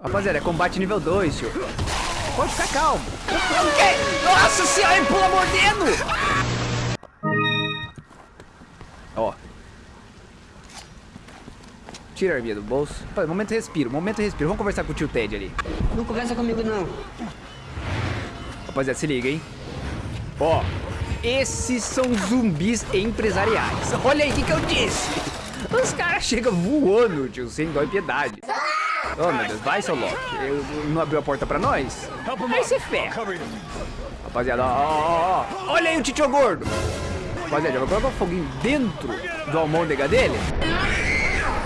Rapaziada, é combate nível 2, tio. Pode ficar calmo. O quê? Nossa senhora, ele pula mordendo! Ó. Tira a arminha do bolso. Pô, momento respiro, momento respiro. Vamos conversar com o tio Ted ali. Não conversa comigo, não. Rapaziada, se liga, hein? Ó, esses são zumbis empresariais. Olha aí o que, que eu disse. Os caras chegam voando, tio, sem dó e piedade. Oh, meu Deus, vai, seu Loki. Eu- Não abriu a porta pra nós? Aí você ferra. Rapaziada, ó, ó, ó, ó. Olha aí o titio gordo. Rapaziada, já vai colocar o foguinho dentro do almôndega dele?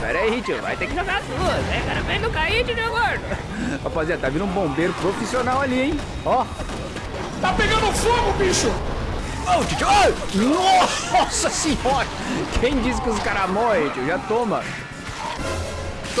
Pera aí, tio, vai ter que jogar tudo. É, cara, vem não cair, titio gordo. Rapaziada, tá vindo um bombeiro profissional ali, hein? Ó, Tá pegando fogo, bicho! Ô, tio, ô, Nossa senhora! Quem disse que os caras morrem, tio? Já toma.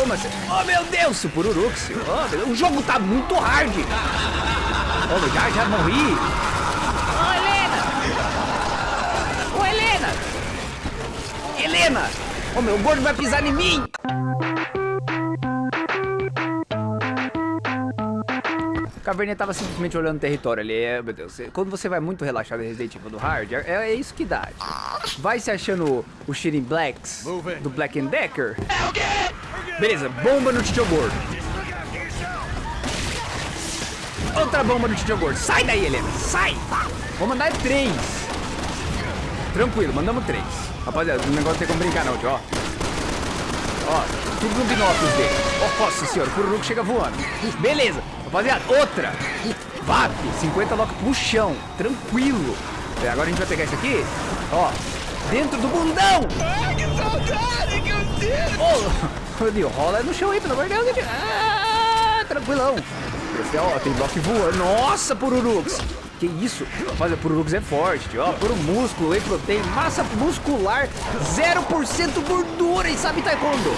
Oh, meu Deus, o Pururux. Oh, o jogo tá muito hard. Oh, meu, já, já morri. Ô, Helena! Ô, Helena! Helena! Ô, meu, o gordo vai pisar em mim. O Caverninha tava simplesmente olhando o território ali. É, meu Deus, quando você vai muito relaxado em Resident Evil do Hard, é, é isso que dá. Vai se achando o Shirin Blacks do Black and Decker. Beleza, bomba no Titio Gordo. Outra bomba no Titio Gordo. Sai daí, Helena, sai! Vou mandar três. Tranquilo, mandamos três. Rapaziada, o negócio tem como brincar não, tio, ó. Ó, tudo no binóculos dele. Ó, nossa senhora, o Pururuco chega voando. Beleza, rapaziada, outra. VAP, 50 lock pro chão. Tranquilo. É, agora a gente vai pegar isso aqui. Ó, dentro do bundão. Ai, que saudade que eu tenho! Ô, Rodrigo, rola no chão aí, pelo amor de Deus. Ah, tranquilão. Esse, ó, tem bloco voando. Nossa, Pururux. Que isso? Mas o Pururux é forte, tio. ó. Puro músculo, whey protein, massa muscular, 0% gordura e sabe taekwondo.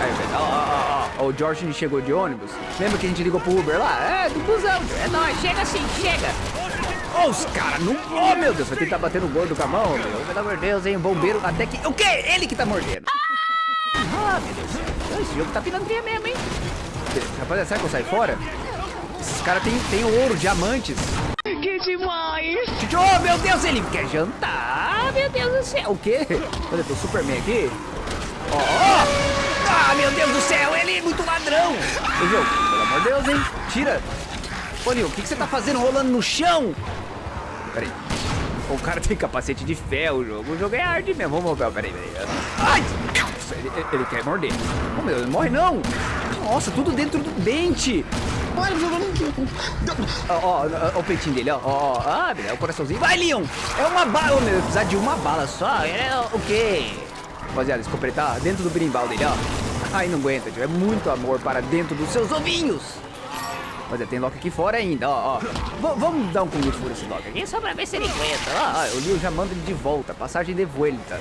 Aí, ó, ó, ó, ó, o George chegou de ônibus. Lembra que a gente ligou pro Uber lá? É, do busão. É nóis, chega assim, chega. Ó, os caras não... Oh, meu Deus, vai tentar bater no gordo com a mão, meu. Pelo amor de Deus, hein, bombeiro até que... O quê? Ele que tá mordendo. Ah, meu Deus. Esse jogo tá pilantria mesmo, hein? Rapaziada, será que eu saio fora? Esses caras têm tem ouro, diamantes. Que demais! Oh, meu Deus, ele quer jantar. Meu Deus do céu. O quê? Olha, tem o Superman aqui. Ó, ó. Ah, meu Deus do céu, ele é muito ladrão. Ô, jogo, pelo amor de Deus, hein? Tira. Ô, Nil, o que, que você tá fazendo rolando no chão? Peraí. O cara tem capacete de ferro, o jogo. O jogo é hard mesmo. Vamos ver, peraí, peraí. Ai! Nossa, ele, ele quer morder. Oh, meu não morre não. Nossa, tudo dentro do dente. Ó, ó, ó, o peitinho dele, ó, ó, ó. Ah, beleza, o coraçãozinho. Vai, Leon! É uma bala, meu, precisar de uma bala só. É o quê? Rapaziada, escopetar dentro do berimbau dele, ó. Ai, não aguenta, tio. É muito amor para dentro dos seus ovinhos. Rapaziada, tem Loki aqui fora ainda, ó, ó. V- vamos dar um Kung Fu nesse Loki aqui, só pra ver se ele aguenta. Ó, ó, o Leon já manda ele de volta. Passagem de vuelta.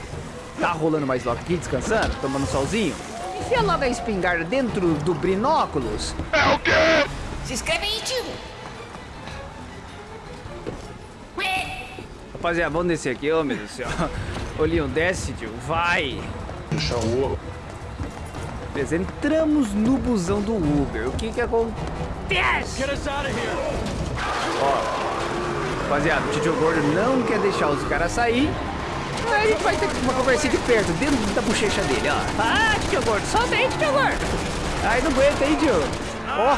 Tá rolando mais Loki aqui, descansando, tomando um solzinho. Enfia logo a espingarda dentro do binóculos. É o quê? Se inscreve aí, tio! Rapaziada, vamos descer aqui, ô meu Deus do céu. Leon, desce, tio, vai. Deixa o Beleza, entramos no busão do Uber. O que que acontece? Get us out of here! Rapaziada, o Tio Gordo não quer deixar os caras sair. Aí a gente vai ter uma conversinha de perto, dentro da bochecha dele, ó. Ah, Tio Gordo, solta aí, Tio Gordo. Ai, não aguenta aí, tio. Ó,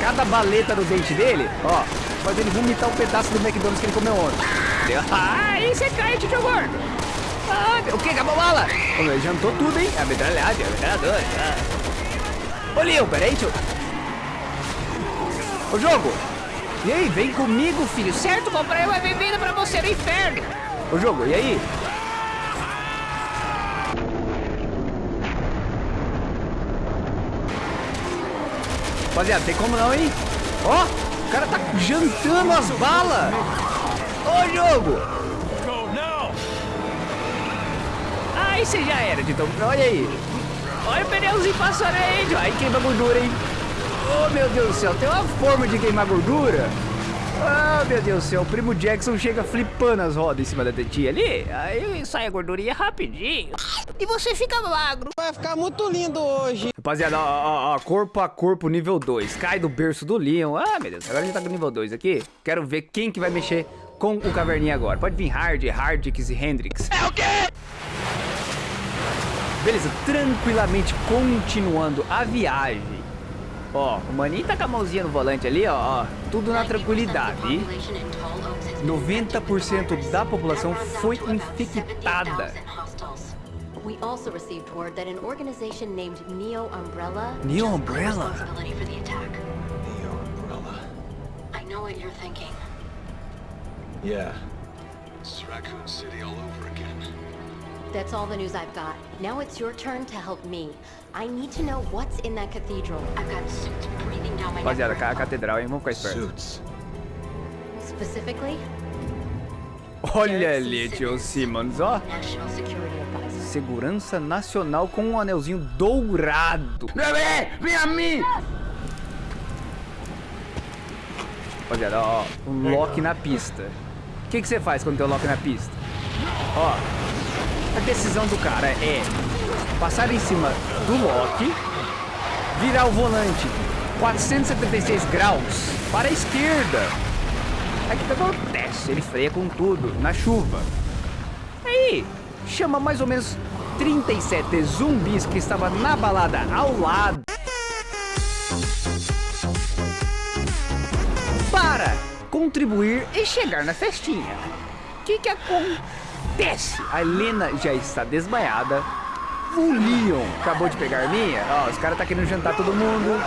cada baleta no dente dele, ó, faz ele vomitar um pedaço do McDonald's que ele comeu ontem. Ah, aí você cai, Tio Gordo. Ah, o que? Acabou a bala? Ele jantou tudo, hein? A metralhada, a metralhadora. Ah. Ô, Leon, peraí, tio. Ô, jogo. E aí, vem comigo, filho. Certo, comprei uma bebida pra você no inferno. Ô, jogo, e aí? Rapaziada, tem como não, hein? Ó, o cara tá jantando as balas. Ô, jogo. Go now! Aí você já era, Titão. Olha aí. Olha o pneuzinho passando aí. Aí queima gordura, hein? Oh, meu Deus do céu. Tem uma forma de queimar gordura. Ah, meu Deus do céu, o primo Jackson chega flipando as rodas em cima da tetinha ali, aí sai a gordurinha rapidinho. E você fica magro. Vai ficar muito lindo hoje. Rapaziada, ó, ó, ó, corpo a corpo nível 2. Cai do berço do Leon. Ah, meu Deus, agora a gente tá com nível 2 aqui. Quero ver quem que vai mexer com o caverninha agora. Pode vir Hard, Hardix e Hendrix. É o quê? Beleza, tranquilamente continuando a viagem. Ó, o maninho tá com a mãozinha no volante ali, ó, ó. Tudo na tranquilidade. 90% da população foi infectada. We also received word that an organization named Neo Umbrella Neo Umbrella? responsibility for the attack. Neo Umbrella. I know what you're thinking. Yeah. It's Raccoon City all over again. That's all the news I've got. Now it's your turn to help me. I need to know what's in that cathedral. I've got suits breathing down my neck. Rapaziada, for a catedral, hein? Vamos ficar esperto. Suits. Specifically, Olha ali, tio Simmons, ó. National Security Advisor. Segurança Nacional com um anelzinho dourado. Bebê, vem a mim! Rapaziada, ó, um lock na pista. O que você faz quando tem um lock na pista? Ó, a decisão do cara é passar em cima do lock, virar o volante 476 graus para a esquerda. Aí o que que acontece? Ele freia com tudo, na chuva. Aí, chama mais ou menos 37 zumbis que estava na balada ao lado. Para contribuir e chegar na festinha. O que que acontece? A Helena já está desmaiada. O Leon acabou de pegar minha. Ó, os caras tá querendo jantar todo mundo.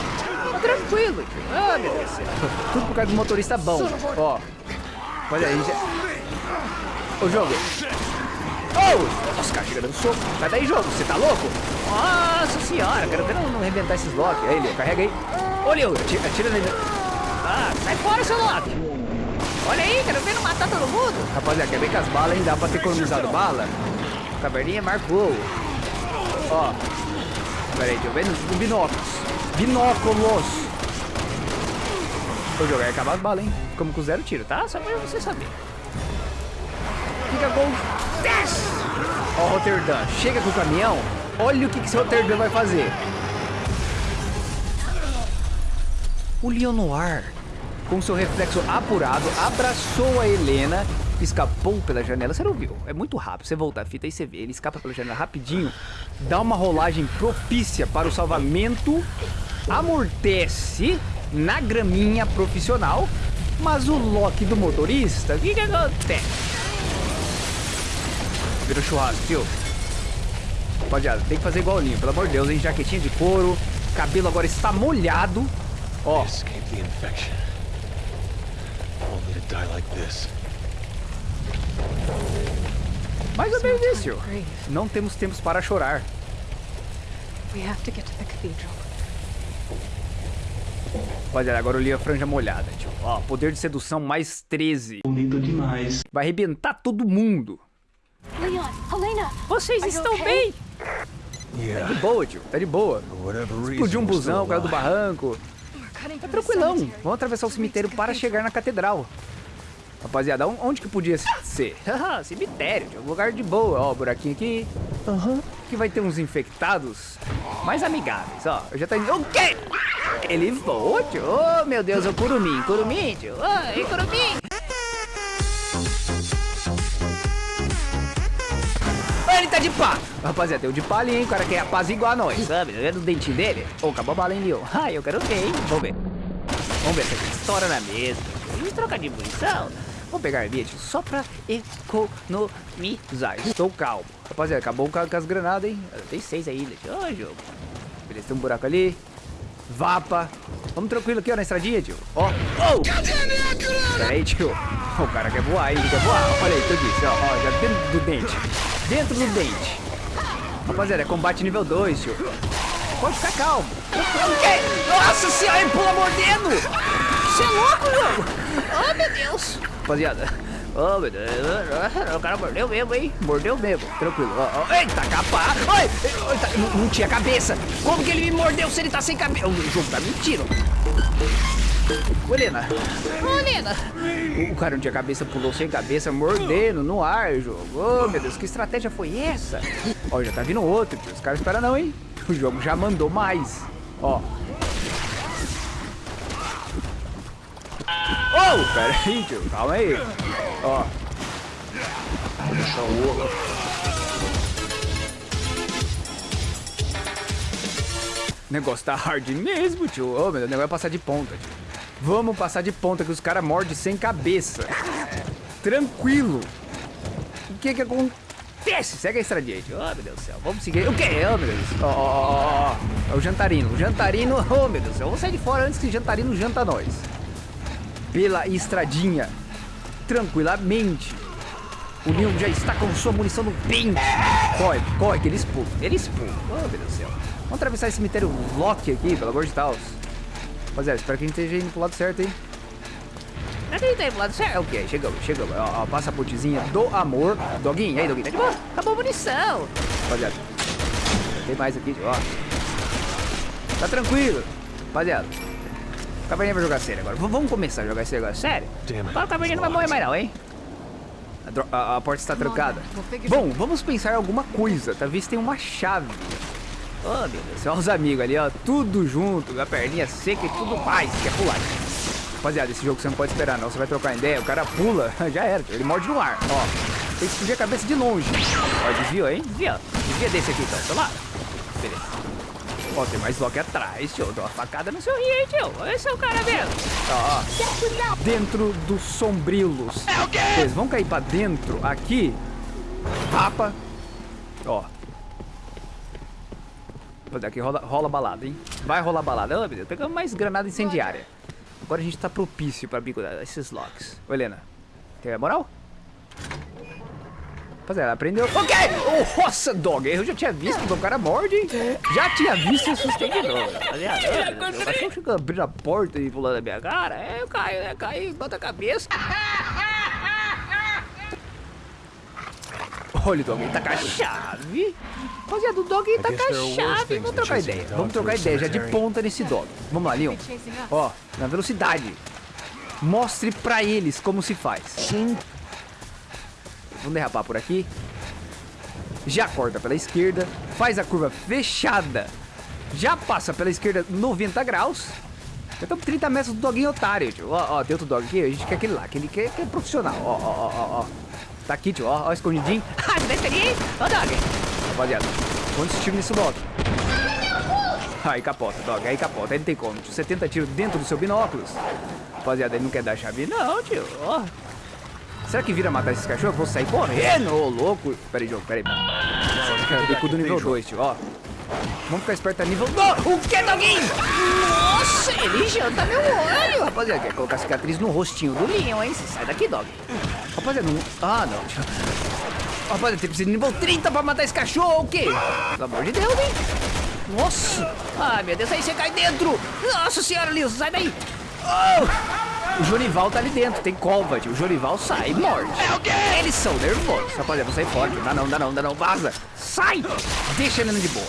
Tranquilo. Ah, meu Deus. Tudo por causa do motorista bom. Ó. Olha aí, já... Ô, jogo. Oh! Nossa, cara chega dando soco. Sai daí, jogo. Você tá louco? Nossa senhora. Quero ver não, não arrebentar esses blocos. Aí, Leo, carrega aí. Ô, Leo, atira, atira nele. Ah, sai fora, seu Loki. Olha aí, quero ver não matar todo mundo. Rapaziada, quer ver que as balas ainda dá pra ter economizado bala? Caverninha marcou. Ó. Pera aí, eu ver nos binóculos. Binóculos. Ô, jogo, vai acabar as balas, hein? Como com zero tiro, tá? Só pra você saber. Fica acontece? Ó, o Rotterdam, chega com o caminhão. Olha o que, que esse Rotterdam vai fazer. O Leon Noir, com seu reflexo apurado, abraçou a Helena, escapou pela janela. Você não viu? É muito rápido. Você volta a fita e você vê. Ele escapa pela janela rapidinho, dá uma rolagem propícia para o salvamento, amortece na graminha profissional, mas o lock do motorista, o que, que acontece? Virou churrasco, tio. Rapaziada, tem que fazer igual o Linho, pelo amor de Deus, hein? Jaquetinha de couro, cabelo agora está molhado. Ó, mais ou menos isso, tio. Não temos tempos para chorar. We have to get to the cathedral. Rapaziada, agora o Linho é franja molhada, tio. Ó, poder de sedução mais 13. Bonito demais. Vai arrebentar todo mundo. Leon, Helena, Vocês estão okay? bem? Yeah. De boa, tio. Tá de boa. Explodiu um busão, caiu do barranco. Tá tranquilão. Vamos atravessar o cemitério para chegar na catedral. Rapaziada, on- onde que podia ser? Haha, cemitério, tio. Lugar de boa. Ó, buraquinho aqui. Aham. Que vai ter uns infectados mais amigáveis, ó. Eu já tá indo. O quê? Ele voa, tio. Oh, meu Deus, o curumim. Curumim, tio. Ai, curumim. Ele tá de pá. Rapaziada, tem o de pá ali, hein? O cara quer apaziguar nós, sabe? Tá vendo o dentinho dele? Ô, acabou a bala, hein, Leo? Ah, eu quero ver, hein? Vamos ver. Vamos ver se aqui estoura na mesa. E trocar de munição. Vou pegar a minha, tio, só pra economizar. Estou calmo. Rapaziada, acabou com as granadas, hein? Tem seis ainda. Ô, jogo. Beleza, tem um buraco ali. Vapa. Vamos tranquilo aqui, ó, na estradinha, tio. Ó. Oh! Pera aí, tio. O cara quer voar? Ele quer voar. Olha aí, eu disse, ó. Ó, já dentro do dente. Dentro do dente. Rapaziada, é combate nível 2, tio. Pode ficar calmo. O quê? Nossa senhora, ele pula mordendo! Você é louco, jogo! Oh, meu Deus! Rapaziada. Oh, meu Deus. O cara mordeu mesmo, hein? Mordeu mesmo. Tranquilo. Ó, ó. Eita, capa! Oi! Eita, não, não tinha cabeça! Como que ele me mordeu se ele tá sem cabeça? O jogo tá mentindo. Ô, Helena. Ô, Helena. O cara não tinha cabeça, pulou sem cabeça, mordendo no ar, jogo. Ô, meu Deus, que estratégia foi essa? Ó, já tá vindo outro, tio. Os caras esperam não, hein? O jogo já mandou mais. Ó. Oh, pera aí, tio. Calma aí. Ó. Deixa o ouro. O negócio tá hard mesmo, tio. Ô, meu Deus, o negócio é passar de ponta, tio. Vamos passar de ponta que os caras mordem sem cabeça. Tranquilo. O que que acontece? Segue a estradinha, tio. Oh, meu Deus do céu. Vamos seguir. O quê? Oh, meu Deus. Ó, ó, ó. É o jantarino. O jantarino. Oh, meu Deus do céu. Vamos sair de fora antes que o jantarino janta nós. Pela estradinha. Tranquilamente. O Leon já está com sua munição no pente. Corre, corre, que eles pulam. Eles pulam. Oh, meu Deus do céu. Vamos atravessar esse cemitério Loki aqui, pelo amor de Deus. Rapaziada, espero que a gente esteja indo pro lado certo, hein? Tá indo pro lado certo? Ok, chegamos, chegamos. Ó, ó, passa a pontezinha do amor. Doguinho, e aí, Doguinho? Tá de boa? Acabou a munição. Rapaziada. Tem mais aqui, ó. Tá tranquilo. Rapaziada. O Caverninha vai jogar sério agora. V vamos começar a jogar esse negócio sério? Agora o Caverninha não vai morrer mais não, hein? A, a- a porta está trancada. Bom, vamos pensar em alguma coisa. Talvez tenha uma chave. Oh, meu Deus, olha os amigos ali, ó, tudo junto, a perninha seca e tudo mais, quer pular. Rapaziada, esse jogo você não pode esperar não, você vai trocar ideia, o cara pula, já era, ele morde no ar, ó. Tem que explodir a cabeça de longe. Ó, desvia, hein? Desvia. Desvia desse aqui, então, tá lá. Beleza. Ó, tem mais Loki atrás, tio. Dá uma facada no seu rio, hein, tio. Esse é o cara mesmo. Ó, ó. Dentro dos sombrilos. É o quê? Vocês vão cair pra dentro, aqui. Rapa. Ó, aqui rola, rola balada, hein? Vai rolar balada. Oh, meu Deus, pegamos mais granada incendiária. Agora a gente tá propício pra bico esses locks. Ô, Helena, tem a moral? Rapaziada, aprendeu. Ok! Oh, nossa, dog, eu já tinha visto, o cara morde, hein? Já tinha visto e assustei de novo. Rapaziada, o cachorro chega abrindo a porta e pulando na minha cara. É, eu caio, né? Caí, bota a cabeça. Olha, o dog tá com a chave. Rapaziada, o dog tá com a chave. Vamos trocar ideia. Vamos trocar ideia já de ponta nesse dog. Vamos lá, Leon. Ó, na velocidade. Mostre pra eles como se faz. Vamos derrapar por aqui. Já corta pela esquerda. Faz a curva fechada. Já passa pela esquerda 90 graus. Já estamos 30 metros do doguinho otário, tio. Ó, ó, tem outro dog aqui. A gente quer aquele lá. Aquele que é, que é profissional. Ó, ó, ó, ó. Tá aqui, tio. Ó, ó, escondidinho. Ah, aí? Ó, dog. Rapaziada, quantos tiros nesse dog? Aí capota, dog. Aí capota. Aí não tem como. Tio. 70 tiros dentro do seu binóculos. Rapaziada, ele não quer dar chave. Não, tio. Ó. Será que vira matar esses cachorros? Eu vou sair correndo, ô louco. Pera aí, jogo, pera aí. Bico do nível 2, tio, ó. Vamos ficar esperto a nível 2. O que, doguinho? Nossa, ele janta meu olho. Rapaziada, quer colocar cicatriz no rostinho do Leon, hein? Você sai daqui, dog. Rapaziada, não... Ah, não. Rapaziada, tem precisa de nível 30 pra matar esse cachorro, o quê? Pelo amor de Deus, hein? Nossa! Ai, meu Deus, aí você cai dentro! Nossa senhora, Lilson, sai daí! Oh! O Jorival tá ali dentro, tem cova, tio. O Jorival sai e morde. É? Eles são nervosos. Rapaziada, vamos sair fora, tio. Dá não, dá não, dá não. Vaza! Sai! Deixa ele de boa.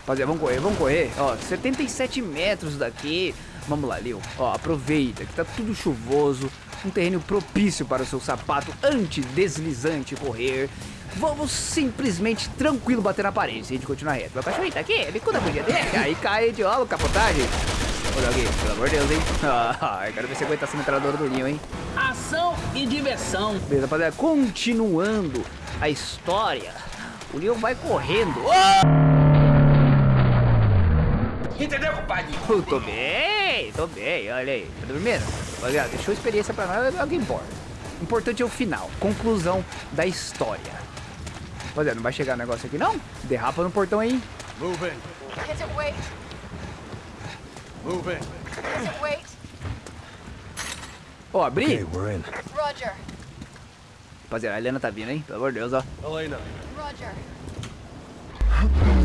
Rapaziada, vamos correr, vamos correr. Ó, 77 metros daqui. Vamos lá, Leo. Ó, aproveita que tá tudo chuvoso. Um terreno propício para o seu sapato antideslizante correr. Vamos simplesmente tranquilo bater na parede se a gente continuar reto. Meu cachorrinho tá aqui, bicuda podia dele. Aí cai de ó, capotagem. Olha aqui, pelo amor de Deus, hein? Ah, eu quero ver se aguenta essa metralhadora do Linho, hein? Ação e diversão. Beleza, rapaziada. Continuando a história. O Leon vai correndo. Oh! Entendeu, compadre? Eu tô bem, tô bem, olha aí. Tá dormindo? Rapaziada, deixou experiência pra nós, é o que importa. Importante é o final, conclusão da história. Rapaziada, não vai chegar negócio aqui não? Derrapa no portão aí. Move in. It wait? Move in. Can't it wait? Ó, abri. Okay, we're in. Roger. Rapaziada, a Helena tá vindo, hein? Pelo amor de Deus, ó. Elena, Roger.